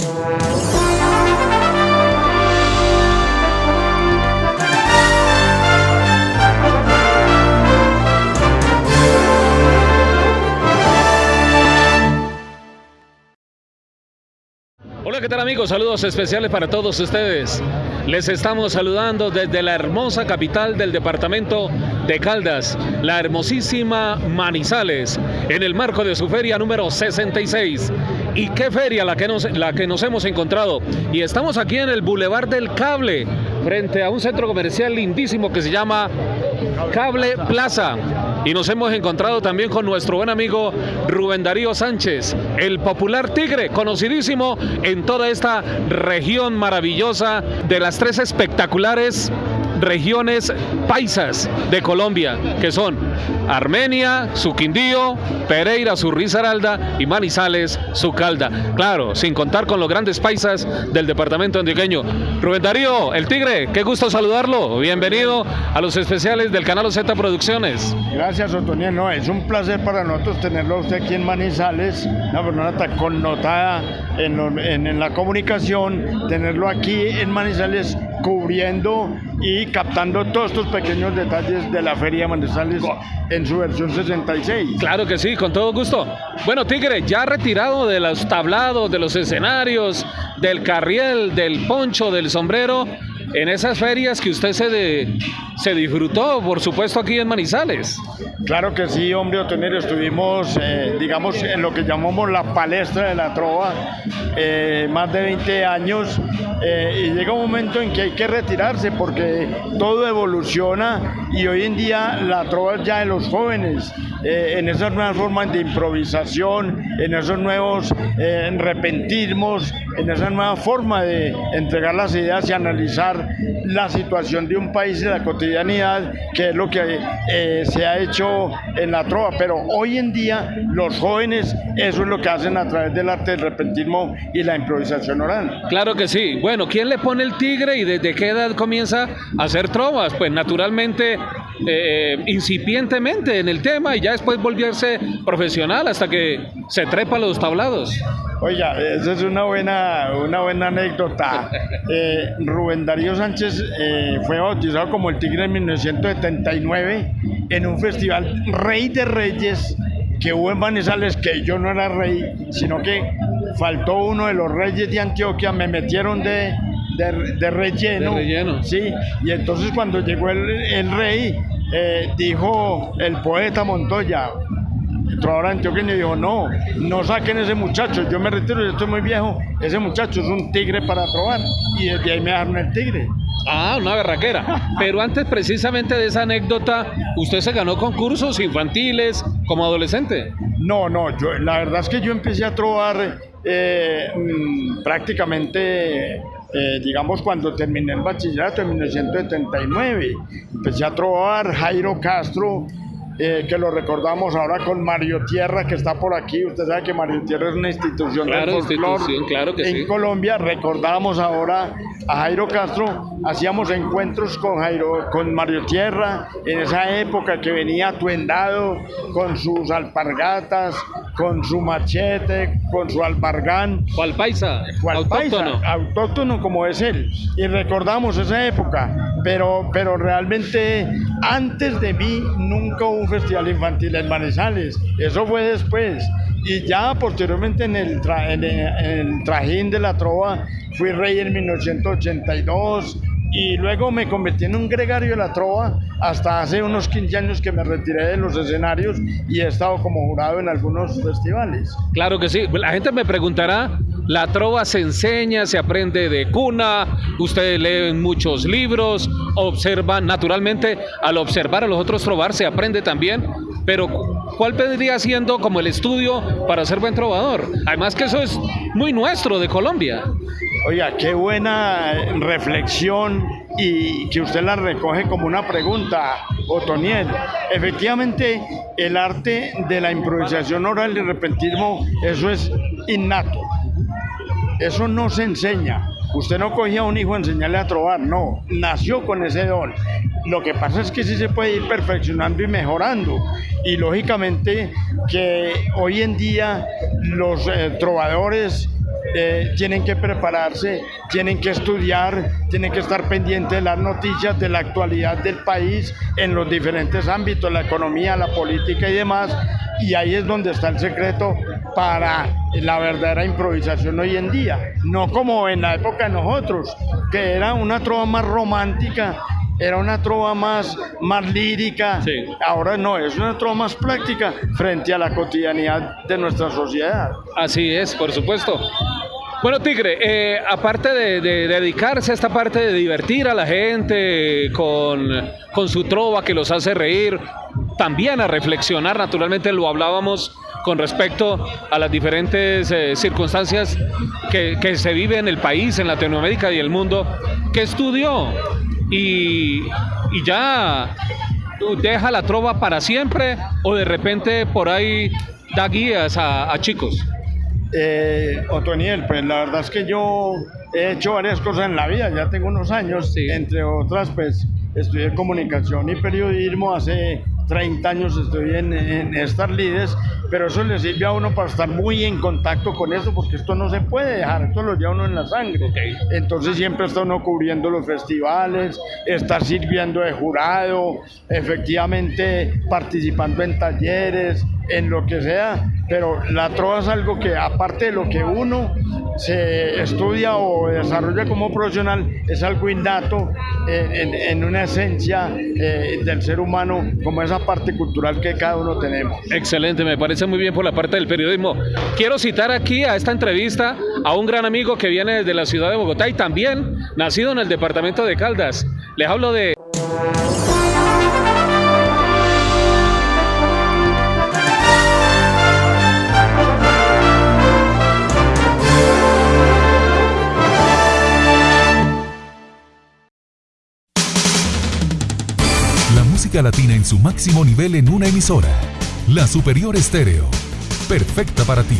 Música Hola, ¿qué tal amigos? Saludos especiales para todos ustedes. Les estamos saludando desde la hermosa capital del departamento de Caldas, la hermosísima Manizales, en el marco de su feria número 66. ¿Y qué feria la que nos, la que nos hemos encontrado? Y estamos aquí en el Boulevard del Cable, frente a un centro comercial lindísimo que se llama Cable Plaza. Y nos hemos encontrado también con nuestro buen amigo Rubén Darío Sánchez, el popular tigre, conocidísimo en toda esta región maravillosa de las tres espectaculares regiones paisas de Colombia, que son Armenia, su Quindío, Pereira, su Risaralda y Manizales, su Calda. Claro, sin contar con los grandes paisas del departamento antioqueño. Rubén Darío, el Tigre, qué gusto saludarlo. Bienvenido a los especiales del canal Z Producciones. Gracias, Otoniel. No, es un placer para nosotros tenerlo a usted aquí en Manizales, una persona tan connotada en la comunicación, tenerlo aquí en Manizales cubriendo y captando todos estos pequeños detalles de la Feria Manizales en su versión 66. Claro que sí, con todo gusto. Bueno, Tigre, ya retirado de los tablados, de los escenarios, del carriel, del poncho, del sombrero, en esas ferias que usted se, de- se disfrutó, por supuesto, aquí en Manizales. Claro que sí, hombre, Otonel, estuvimos, eh, digamos, en lo que llamamos la palestra de la trova, eh, más de 20 años, eh, y llega un momento en que hay que retirarse porque todo evoluciona y hoy en día la trova ya de los jóvenes, eh, en esas nuevas formas de improvisación, en esos nuevos eh, repentismos, en esa nueva forma de entregar las ideas y analizar la situación de un país y la cotidianidad, que es lo que se ha hecho en la trova. Pero hoy en día los jóvenes eso es lo que hacen a través del arte del repentismo y la improvisación oral. Claro que sí. Bueno, ¿quién le pone el tigre y desde qué edad comienza a hacer trovas? Pues naturalmente, eh, incipientemente en el tema y ya después volverse profesional hasta que se trepa a los tablados. Oiga, esa es una buena, una buena anécdota. Eh, Rubén Darío Sánchez eh, fue bautizado como el Tigre en 1979 en un festival Rey de Reyes que hubo en Manizales, que yo no era rey, sino que faltó uno de los reyes de Antioquia, me metieron de, de, de relleno. De relleno. Sí, y entonces cuando llegó el, el rey, eh, dijo el poeta Montoya, el trovador antioqueño dijo, no, no saquen ese muchacho, yo me retiro, yo estoy muy viejo, ese muchacho es un tigre para trobar. Y desde ahí me dejaron el tigre. Ah, una berraquera. Pero antes precisamente de esa anécdota, usted se ganó concursos infantiles como adolescente. No, no, yo, la verdad es que yo empecé a trobar eh, mm, prácticamente, eh, digamos, cuando terminé el bachillerato en 1979. Empecé a trobar Jairo Castro, eh, que lo recordamos ahora con Mario Tierra, que está por aquí. Usted sabe que Mario Tierra es una institución Claro, del folclore institución, claro que en sí. Colombia. Recordamos ahora a Jairo Castro, hacíamos encuentros con Jairo, con Mario Tierra, en esa época que venía atuendado con sus alpargatas, con su machete, con su albargán, ¿Cuál paisa? paisa, Autóctono. autóctono como es él. Y recordamos esa época, pero, pero realmente antes de mí nunca hubo un festival infantil en Manizales, eso fue después. Y ya posteriormente en el, tra- en el, en el trajín de la trova fui rey en 1982 y luego me convertí en un gregario de la trova hasta hace unos 15 años que me retiré de los escenarios y he estado como jurado en algunos festivales. Claro que sí. La gente me preguntará, la trova se enseña, se aprende de cuna, ustedes leen muchos libros, observan, naturalmente, al observar a los otros trovar se aprende también, pero ¿cuál vendría siendo como el estudio para ser buen trovador? Además que eso es muy nuestro de Colombia. Oiga, qué buena reflexión y que usted la recoge como una pregunta, Otoniel. Efectivamente, el arte de la improvisación oral y repentismo, eso es innato. Eso no se enseña. Usted no cogía a un hijo a enseñarle a trobar, no, nació con ese don. Lo que pasa es que sí se puede ir perfeccionando y mejorando. Y lógicamente que hoy en día los eh, trovadores eh, tienen que prepararse, tienen que estudiar, tienen que estar pendientes de las noticias, de la actualidad del país en los diferentes ámbitos, la economía, la política y demás. Y ahí es donde está el secreto para la verdadera improvisación hoy en día. No como en la época de nosotros, que era una trova más romántica, era una trova más, más lírica, ahora no, es una trova más práctica frente a la cotidianidad de nuestra sociedad. Así es, por supuesto. Bueno, Tigre, eh, aparte de, dedicarse a esta parte de divertir a la gente con, su trova que los hace reír, también a reflexionar, naturalmente lo hablábamos con respecto a las diferentes eh, circunstancias que, se vive en el país, en Latinoamérica y el mundo, que estudió y, ya deja la trova para siempre o de repente por ahí da guías a chicos. Eh, Otoniel, pues la verdad es que yo he hecho varias cosas en la vida, ya tengo unos años, entre otras, pues estudié comunicación y periodismo, hace 30 años estoy en, en Star Leaders, pero eso le sirve a uno para estar muy en contacto con eso, porque esto no se puede dejar, esto lo lleva uno en la sangre. Entonces siempre está uno cubriendo los festivales, está sirviendo de jurado, efectivamente participando en talleres, en lo que sea, pero la trova es algo que aparte de lo que uno se estudia o desarrolla como profesional, es algo innato en, una esencia eh, del ser humano, como esa parte cultural que cada uno tenemos. Excelente, me parece muy bien por la parte del periodismo. Quiero citar aquí a esta entrevista a un gran amigo que viene desde la ciudad de Bogotá y también nacido en el departamento de Caldas. Les hablo de... latina en su máximo nivel en una emisora. La Superior Estéreo. Perfecta para ti.